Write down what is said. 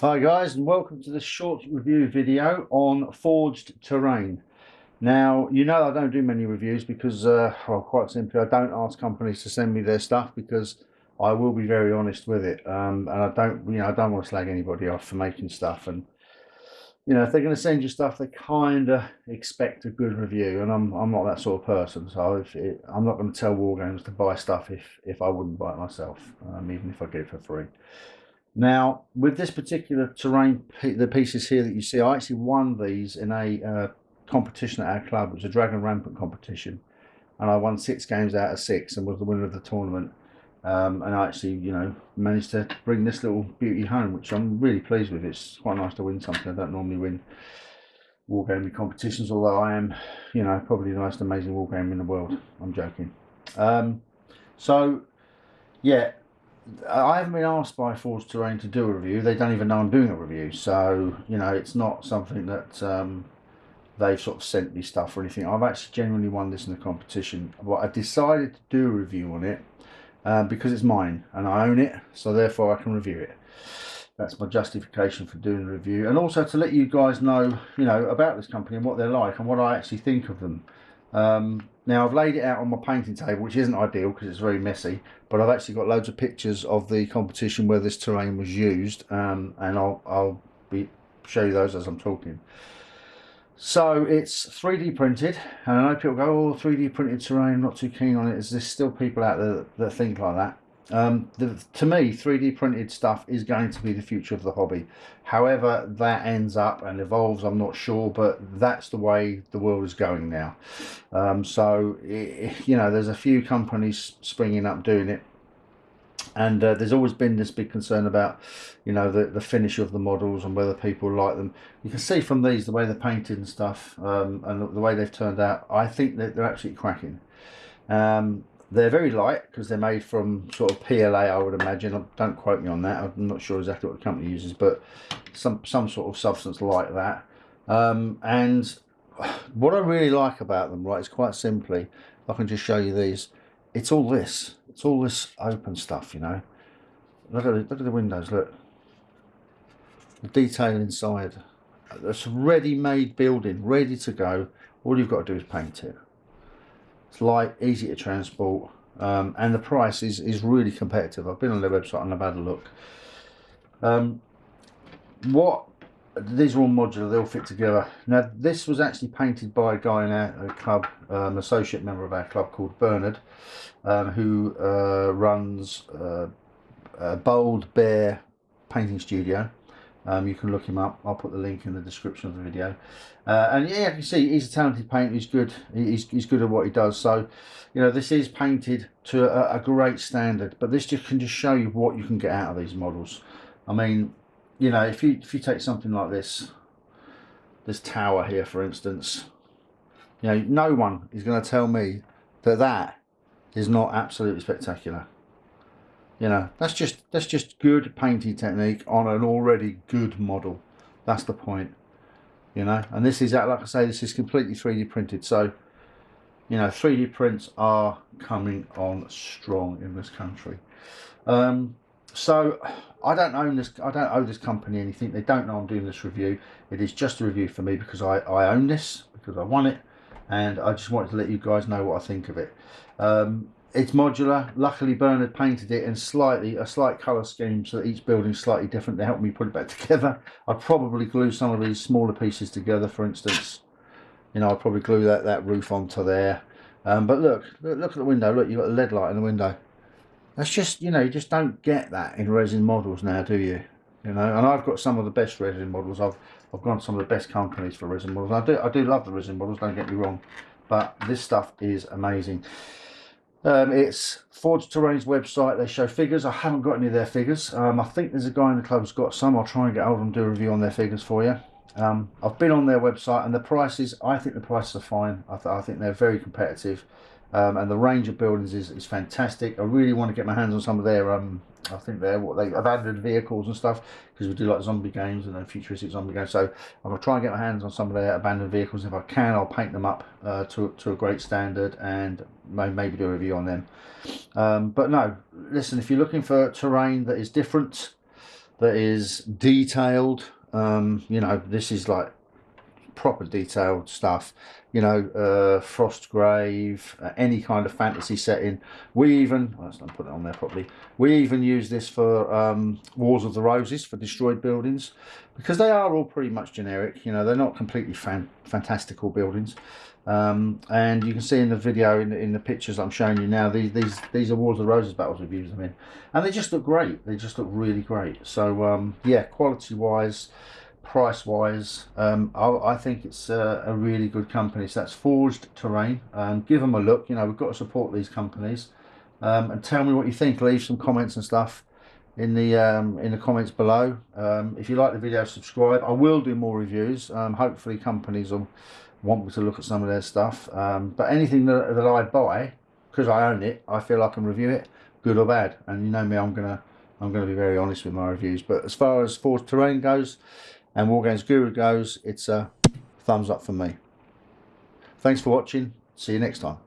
Hi guys and welcome to this short review video on Forged Terrain. Now you know I don't do many reviews because uh, well quite simply I don't ask companies to send me their stuff because I will be very honest with it um, and I don't you know I don't want to slag anybody off for making stuff and you know if they're going to send you stuff they kind of expect a good review and I'm, I'm not that sort of person so it, I'm not going to tell Wargames to buy stuff if if I wouldn't buy it myself um, even if I get it for free. Now, with this particular terrain, the pieces here that you see, I actually won these in a uh, competition at our club. It was a Dragon Rampant competition. And I won six games out of six and was the winner of the tournament. Um, and I actually, you know, managed to bring this little beauty home, which I'm really pleased with. It's quite nice to win something. I don't normally win wargaming competitions, although I am, you know, probably the most amazing wargame in the world. I'm joking. Um, so, yeah, I haven't been asked by Forged Terrain to do a review. They don't even know I'm doing a review. So, you know, it's not something that um, they've sort of sent me stuff or anything. I've actually genuinely won this in the competition. But I decided to do a review on it uh, because it's mine and I own it. So therefore I can review it. That's my justification for doing the review. And also to let you guys know, you know, about this company and what they're like and what I actually think of them. Um, now I've laid it out on my painting table, which isn't ideal because it's very messy, but I've actually got loads of pictures of the competition where this terrain was used, um, and I'll, I'll be show you those as I'm talking. So it's 3D printed, and I know people go, oh, 3D printed terrain, not too keen on it. Is there still people out there that, that think like that? Um, the, to me, 3D printed stuff is going to be the future of the hobby. However that ends up and evolves, I'm not sure, but that's the way the world is going now. Um, so, it, you know, there's a few companies springing up doing it. And uh, there's always been this big concern about, you know, the, the finish of the models and whether people like them. You can see from these, the way they're painted and stuff, um, and the way they've turned out, I think that they're absolutely cracking. Um, they're very light because they're made from sort of PLA, I would imagine. Don't quote me on that. I'm not sure exactly what the company uses, but some some sort of substance like that. Um, and what I really like about them, right, is quite simply, I can just show you these. It's all this. It's all this open stuff, you know. Look at the, look at the windows. Look, the detail inside. It's a ready-made building, ready to go. All you've got to do is paint it. It's light, easy to transport, um, and the price is, is really competitive. I've been on their website and I've had a look. Um, what these are all modular, they all fit together. Now this was actually painted by a guy in our club, um, associate member of our club called Bernard, um, who uh, runs uh, Bold Bear Painting Studio. Um, you can look him up. I'll put the link in the description of the video. Uh, and yeah, you can see he's a talented painter. He's good. He's, he's good at what he does. So, you know, this is painted to a, a, great standard. But this just can just show you what you can get out of these models. I mean, you know, if you if you take something like this, this tower here, for instance, you know, no one is going to tell me that that is not absolutely spectacular. You know, that's just that's just good painting technique on an already good model. That's the point. You know, and this is like I say, this is completely 3D printed. So, you know, 3D prints are coming on strong in this country. Um, so I don't own this. I don't owe this company anything. They don't know I'm doing this review. It is just a review for me because I I own this because I won it, and I just wanted to let you guys know what I think of it. Um, it's modular. Luckily, Bernard painted it in slightly a slight colour scheme so that each building's slightly different to help me put it back together. I'd probably glue some of these smaller pieces together, for instance. You know, I'd probably glue that, that roof onto there. Um, but look, look, look at the window. Look, you've got a lead light in the window. That's just, you know, you just don't get that in resin models now, do you? You know, and I've got some of the best resin models. I've I've gone to some of the best companies for resin models. I do I do love the resin models. Don't get me wrong, but this stuff is amazing. Um, it's Forged Terrain's website. They show figures. I haven't got any of their figures. Um, I think there's a guy in the club who's got some. I'll try and get hold of them do a review on their figures for you. Um, I've been on their website and the prices, I think the prices are fine. I, th I think they're very competitive. Um, and the range of buildings is, is fantastic. I really want to get my hands on some of their, um, I think they're what they have abandoned vehicles and stuff because we do like zombie games and then futuristic zombie games. So I'm gonna try and get my hands on some of their abandoned vehicles. If I can, I'll paint them up uh, to to a great standard and maybe do a review on them. Um, but no, listen, if you're looking for terrain that is different, that is detailed. Um, you know, this is like proper detailed stuff. You know, uh, Frostgrave, uh, any kind of fantasy setting. We even, let's not put it on there properly. We even use this for um, Wars of the Roses for destroyed buildings because they are all pretty much generic. You know, they're not completely fan fantastical buildings. Um, and you can see in the video, in the, in the pictures I'm showing you now, these these these are Wars of the Roses battles we've used them in, and they just look great. They just look really great. So um, yeah, quality wise, price wise, um, I, I, think it's a, a, really good company. So that's Forged Terrain. Um, give them a look. You know, we've got to support these companies, um, and tell me what you think. Leave some comments and stuff in the um, in the comments below. Um, if you like the video, subscribe. I will do more reviews. Um, hopefully, companies will want me to look at some of their stuff. But anything that, that I buy, because I own it, I feel I can review it, good or bad. And you know me, I'm gonna I'm gonna be very honest with my reviews. But as far as Forged Terrain goes and Wargames Guru goes, it's a thumbs up for me. Thanks for watching. See you next time.